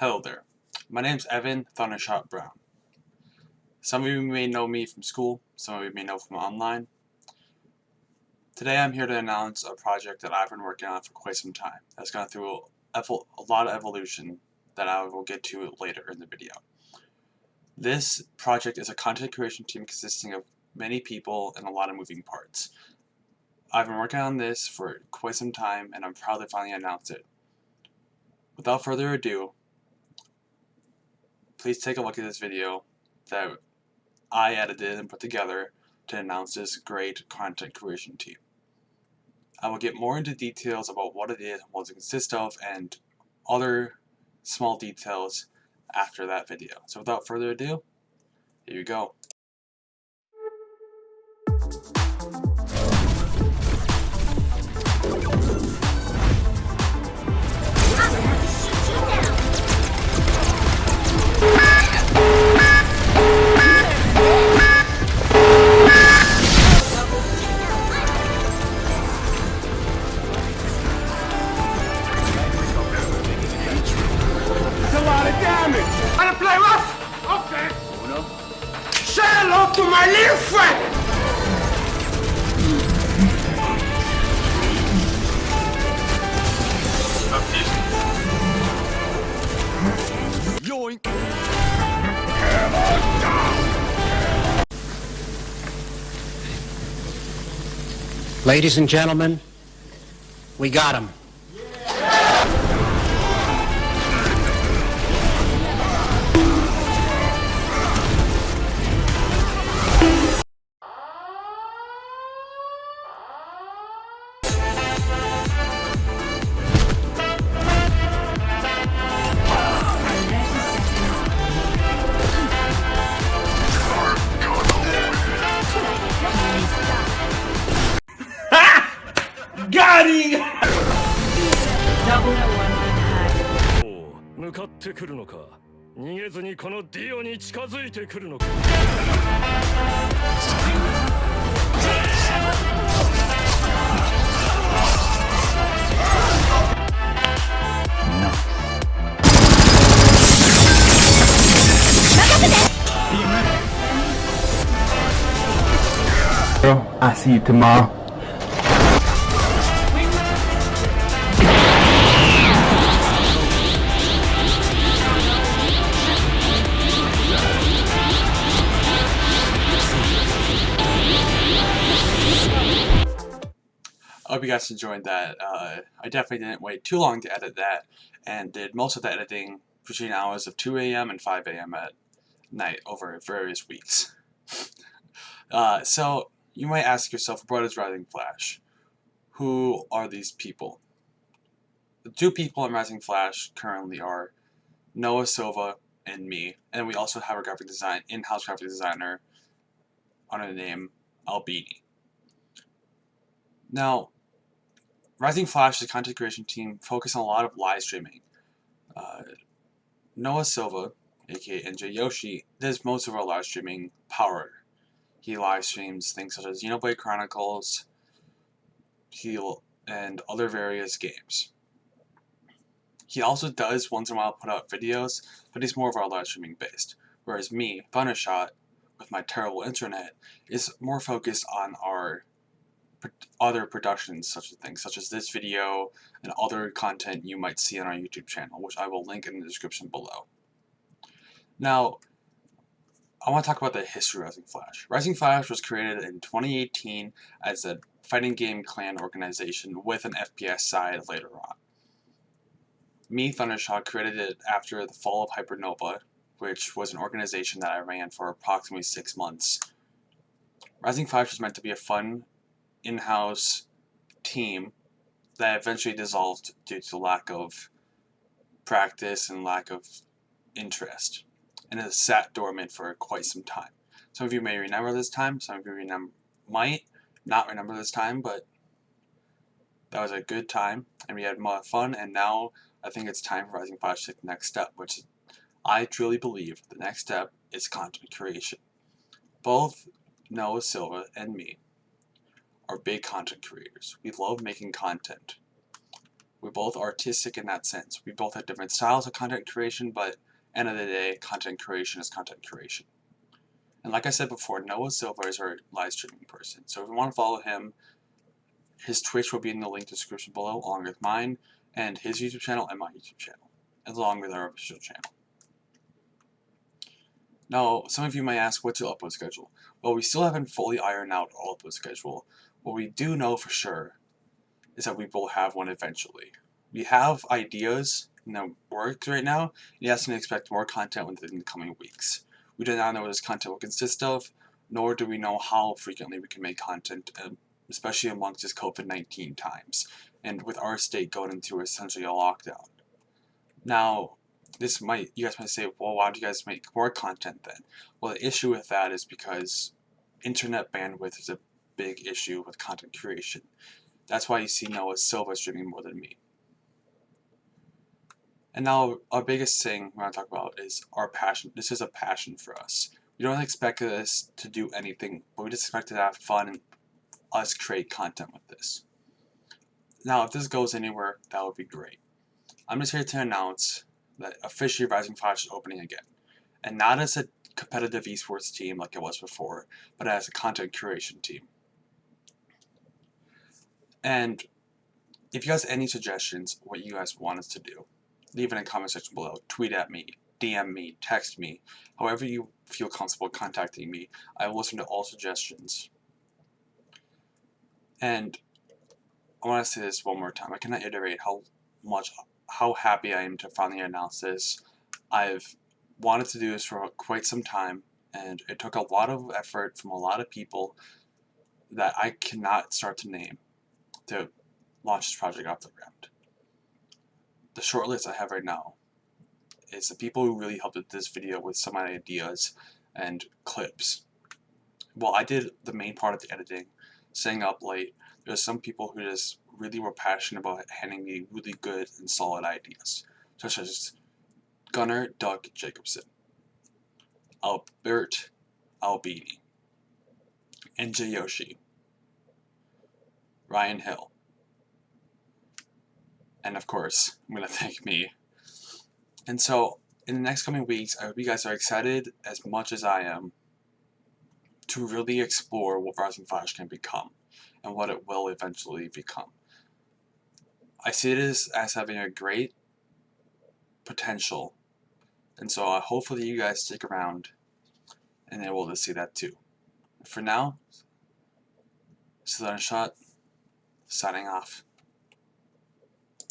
Hello there. My name's Evan Thundershot Brown. Some of you may know me from school, some of you may know from online. Today I'm here to announce a project that I've been working on for quite some time. That's gone through a, a lot of evolution that I will get to later in the video. This project is a content creation team consisting of many people and a lot of moving parts. I've been working on this for quite some time and I'm proud to finally announce it. Without further ado, please take a look at this video that I edited and put together to announce this great content creation team. I will get more into details about what it is, what it consists of, and other small details after that video. So without further ado, here you go. My little friend! Yoink! Ladies and gentlemen, we got him. 向かってくるのか逃げずにこのディオに近づいてくるのか I'll see you tomorrow. You guys enjoyed that. Uh, I definitely didn't wait too long to edit that and did most of the editing between hours of 2 a.m. and 5 a.m. at night over various weeks. uh, so you might ask yourself, what is Rising Flash? Who are these people? The two people in Rising Flash currently are Noah Silva and me, and we also have a graphic design in-house graphic designer under the name Albini. Now, Rising Flash, the content creation team, focus on a lot of live streaming. Uh, Noah Silva, aka NJ Yoshi, does most of our live streaming power. He live streams things such as Xenoblade Chronicles, Heal, and other various games. He also does once in a while put out videos, but he's more of our live streaming based. Whereas me, Thundershot, with my terrible internet, is more focused on our other productions such as things such as this video and other content you might see on our YouTube channel, which I will link in the description below. Now, I want to talk about the history of Rising Flash. Rising Flash was created in 2018 as a fighting game clan organization with an FPS side later on. Me, Thundershot, created it after the fall of Hypernova, which was an organization that I ran for approximately six months. Rising Flash was meant to be a fun in-house team that eventually dissolved due to lack of practice and lack of interest and has sat dormant for quite some time. Some of you may remember this time, some of you remember, might not remember this time, but that was a good time and we had more fun and now I think it's time for Rising Flash to take the next step, which I truly believe the next step is content creation. Both Noah Silva and me are big content creators. We love making content. We're both artistic in that sense. We both have different styles of content creation, but end of the day, content creation is content creation. And like I said before, Noah Silva is our live streaming person. So if you want to follow him, his Twitch will be in the link description below, along with mine, and his YouTube channel and my YouTube channel, along with our official channel. Now, some of you might ask, what's your upload schedule? Well, we still haven't fully ironed out our upload schedule. What we do know for sure is that we will have one eventually. We have ideas in the works right now, and yes, can expect more content within the coming weeks. We do not know what this content will consist of, nor do we know how frequently we can make content, um, especially amongst this COVID-19 times, and with our state going into essentially a lockdown. Now, this might, you guys might say, well, why don't you guys make more content then? Well, the issue with that is because internet bandwidth is a big issue with content creation. That's why you see Noah Silva streaming more than me. And now, our biggest thing we're going to talk about is our passion. This is a passion for us. We don't expect us to do anything, but we just expect to have fun and us create content with this. Now, if this goes anywhere, that would be great. I'm just here to announce that officially Rising Flash is opening again. And not as a competitive esports team like it was before, but as a content curation team. And if you guys have any suggestions what you guys want us to do, leave it in the comment section below. Tweet at me, DM me, text me, however you feel comfortable contacting me. I will listen to all suggestions. And I want to say this one more time. I cannot iterate how much, how happy I am to finally announce this. I've wanted to do this for quite some time, and it took a lot of effort from a lot of people that I cannot start to name to launch this project off the ground. The short list I have right now is the people who really helped with this video with some ideas and clips. Well, I did the main part of the editing, staying up late. There's some people who just really were passionate about handing me really good and solid ideas, such as Gunnar Doug Jacobson, Albert Albini, NJ Yoshi, Ryan Hill, and of course, I'm going to thank me. And so, in the next coming weeks, I hope you guys are excited as much as I am to really explore what Rising Flash can become and what it will eventually become. I see it as, as having a great potential, and so uh, hopefully you guys stick around and able to see that too. For now, Thundershot, signing off.